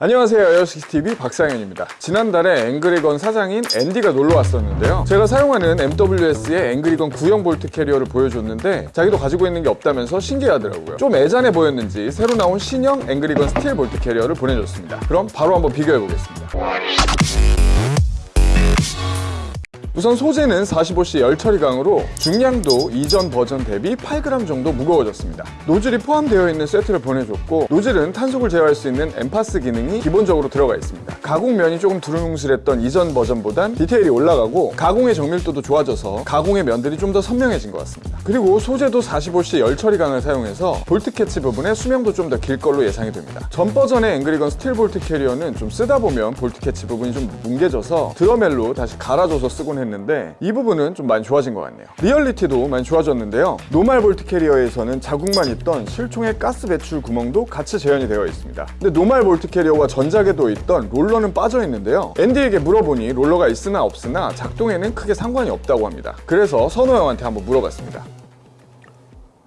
안녕하세요. 에어식스TV 박상현입니다. 지난달에 앵그리건 사장인 앤디가 놀러 왔었는데요. 제가 사용하는 MWS의 앵그리건 구형 볼트 캐리어를 보여줬는데 자기도 가지고 있는 게 없다면서 신기하더라고요. 좀 애잔해 보였는지 새로 나온 신형 앵그리건 스틸 볼트 캐리어를 보내줬습니다. 그럼 바로 한번 비교해 보겠습니다 우선 소재는 45C 열처리강으로 중량도 이전 버전 대비 8g 정도 무거워졌습니다. 노즐이 포함되어 있는 세트를 보내줬고 노즐은 탄속을 제어할 수 있는 MPAS 기능이 기본적으로 들어가 있습니다. 가공면이 조금 두루뭉실했던 이전 버전보단 디테일이 올라가고 가공의 정밀도도 좋아져서 가공의 면들이 좀 더 선명해진 것 같습니다. 그리고 소재도 45C 열처리강을 사용해서 볼트 캐치 부분의 수명도 좀 더 길 걸로 예상이 됩니다. 전 버전의 앵그리건 스틸 볼트 캐리어는 좀 쓰다 보면 볼트 캐치 부분이 좀 뭉개져서 드레멜로 다시 갈아줘서 쓰곤 했는데 이 부분은 좀 많이 좋아진 것 같네요. 리얼리티도 많이 좋아졌는데요. normal 볼트 캐리어에서는 자국만 있던 실총의 가스 배출 구멍도 같이 재현이 되어 있습니다. 근데 normal 볼트 캐리어와 전작에도 있던 롤러는 빠져 있는데요. 앤디에게 물어보니 롤러가 있으나 없으나 작동에는 크게 상관이 없다고 합니다. 그래서 선호 형한테 한번 물어봤습니다.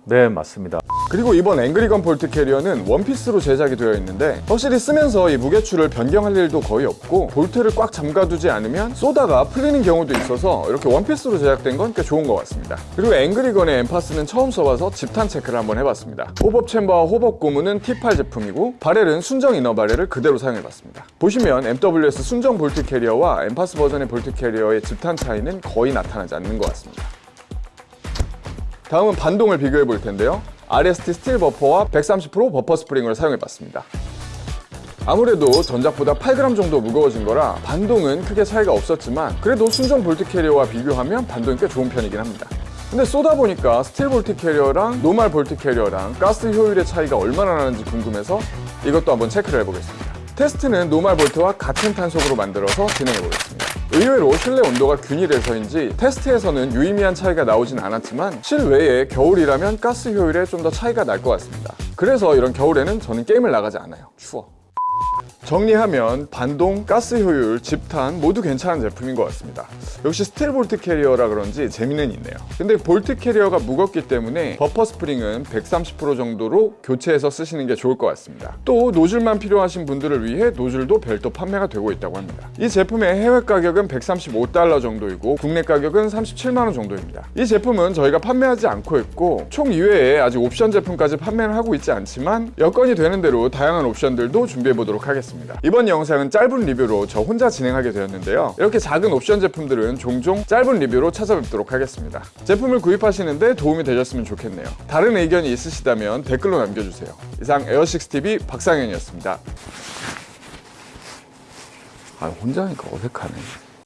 네 맞습니다 그리고 이번 앵그리건 볼트 캐리어는 원피스로 제작이 되어 있는데 확실히 쓰면서 이 무게추를 변경할 일도 거의 없고 볼트를 꽉 잠가두지 않으면 쏘다가 풀리는 경우도 있어서 이렇게 원피스로 제작된 건 꽤 좋은 것 같습니다. 그리고 앵그리건의 MPAS는 처음 써봐서 집탄 체크를 한번 해봤습니다. hop-up chamber와 hop-up 고무는 T8 제품이고 barrel은 순정 inner barrel을 그대로 사용해봤습니다. 보시면 MWS 순정 볼트 캐리어와 MPAS 버전의 볼트 캐리어의 집탄 차이는 거의 나타나지 않는 것 같습니다. 다음은 반동을 비교해 볼 텐데요 RST 스틸 버퍼와 130% 버퍼 스프링을 사용해 봤습니다. 아무래도 전작보다 8g 정도 무거워진 거라 반동은 크게 차이가 없었지만 그래도 순정 볼트 캐리어와 비교하면 반동이 꽤 좋은 편이긴 합니다. 근데 쏘다 보니까 스틸 볼트 캐리어랑 normal 볼트 캐리어랑 가스 효율의 차이가 얼마나 나는지 궁금해서 이것도 한번 체크를 해보겠습니다. 테스트는 normal 볼트와 같은 탄속으로 만들어서 진행해 보겠습니다 의외로 실내 온도가 균일해서인지 테스트에서는 유의미한 차이가 나오진 않았지만 실외에 겨울이라면 가스 효율에 좀 더 차이가 날 것 같습니다. 그래서 이런 겨울에는 저는 게임을 나가지 않아요. 추워 정리하면 반동, 가스 효율, 집탄 모두 괜찮은 제품인 것 같습니다. 역시 스틸 볼트 캐리어라 그런지 재미는 있네요. 근데 볼트 캐리어가 무겁기 때문에 버퍼 스프링은 130% 정도로 교체해서 쓰시는 게 좋을 것 같습니다. 또 노즐만 필요하신 분들을 위해 노즐도 별도 판매가 되고 있다고 합니다. 이 제품의 해외 가격은 135달러 정도이고 국내 가격은 37만원 정도입니다. 이 제품은 저희가 판매하지 않고 있고 총 이외에 아직 옵션 제품까지 판매를 하고 있지 않지만 여건이 되는 대로 다양한 옵션들도 준비해 보도록 하겠습니다. 이번 영상은 짧은 리뷰로 저 혼자 진행하게 되었는데요. 이렇게 작은 옵션 제품들은 종종 짧은 리뷰로 찾아뵙도록 하겠습니다. 제품을 구입하시는데 도움이 되셨으면 좋겠네요. 다른 의견이 있으시다면 댓글로 남겨주세요. 이상 에어식스TV 박상현이었습니다. 아 혼자 하니까 어색하네